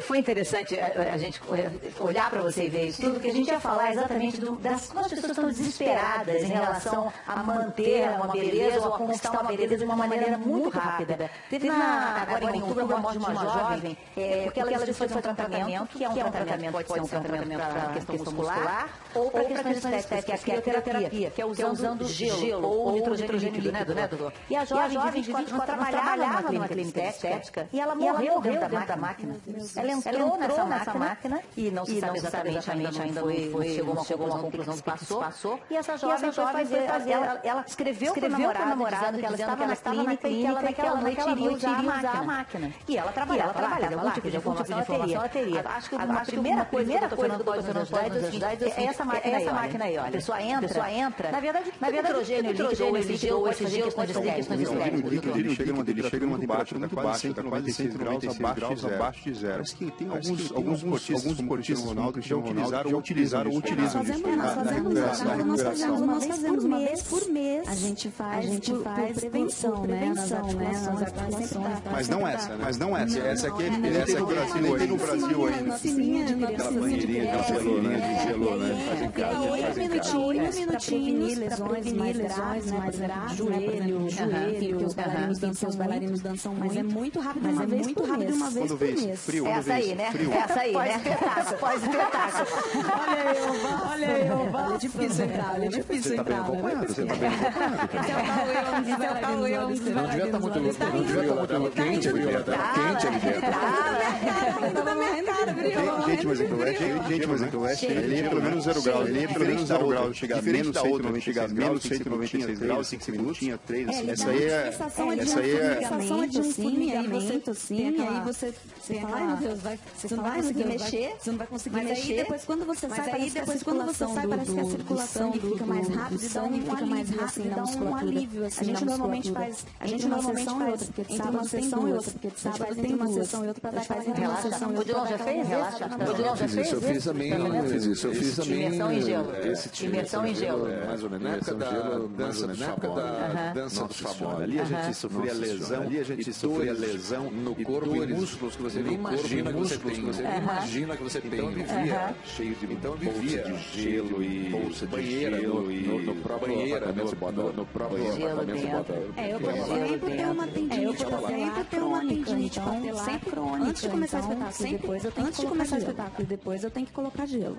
foi interessante a, a gente olhar para você e ver isso tudo, porque a gente ia falar exatamente do, das como as pessoas estão desesperadas em relação a manter uma beleza ou a conquistar uma beleza de uma maneira muito rápida. Teve na, agora em outubro a morte de uma jovem, é, porque ela disse que foi um tratamento, que é um tratamento, pode ser um tratamento para questão muscular ou para questões estéticas, que é a crioterapia, que é usando gelo ou nitrogênio líquido, né, doutor? E a jovem de 24 anos trabalhava numa clínica estética e ela morreu dentro da máquina. Ela entrou nessa máquina e não se sabe exatamente ainda, ainda não foi, chegou uma conclusão do que passou. E essa jovem foi fazer, ela escreveu para o namorado que ela estava na clínica e que ela naquela noite iria usar a máquina. E ela trabalhava, trabalhava, algum tipo de informação ela teria. Acho que a primeira coisa que o Fernando pode nos ajudar é essa máquina aí, olha. A pessoa entra, na verdade, na verdade, nitrogênio líquido, esse gelo, esse gelo, questões estéticas. Ele chega numa ele chega numa temperatura muito baixa, está quase 196 graus abaixo de zero. Parece que tem alguns alguns esportistas, como Ronaldo, que já utilizaram ou utilizaram ou utilizam isso nós fazemos uma vez por mês. A gente faz, a gente faz prevenção, né? Nas articulações. Mas não essa, né? Mas não essa. Essa aqui, essa aqui tem no Brasil ainda. Aquela banheirinha, aquela banheirinha de gelo, né? Faz em casa, faz em casa. Oito minutinhos para prevenir lesões mais graves, joelho, joelho, os bailarinos dançam, os bailarinos dançam muito. Mas é muito rápido, uma vez muito rápido, uma vez por mês. Frio, essa aí, né? Essa aí, né? Pós-espetáculo, pós-espetáculo. Olha aí, olha aí, olha É difícil entrar, é difícil entrar. Você tá bem acompanhado, Esse é o Cauê, um dos Não devia estar muito não devia estar muito quente ali dentro. Quente ali dentro. Tá na minha cara, brilhou. Gente, mas aqui o Oeste, gente, mas aqui o Oeste, ele é pelo menos zero grau. Ele é pelo menos zero grau. Chegar menos 196 graus, 196 graus, 5 minutos, tinha 3. Essa aí é... Essa aí é... sensação de um formigamento, assim, aí você fala, ai meu Deus, vai, você não vai conseguir mexer, você não vai conseguir mexer. Mas aí depois quando você sai, depois quando você sai, parece que a circulação fica mais rápida, dá um fica mais rápido, dá um alívio, assim, a gente normalmente faz, a gente normalmente faz, porque sábado sessão e outra, porque sábado tem uma sessão e outra para dar aquela relaxação. O Dilon já fez? Relaxa. O Dilon já fez? Eu fiz também, eu fiz isso, eu fiz também. Imersão em gelo. Imersão em gelo. Mais ou menos, na época da dança do. Dança do Fabone. Ali a gente sofria lesão, ali a gente sofria lesão no corpo e músculos que você nem imagina que você tem. Você nem imagina que você tem. Então vivia cheio de então vivia de gelo e bolsa de gelo e no próprio banheira, no próprio apartamento bota. É, eu exemplo tenho uma tendinite, eu por exemplo tenho uma tendinite patelar crônica. Antes de começar o espetáculo, depois eu tenho antes de começar o espetáculo, depois eu tenho que colocar gelo.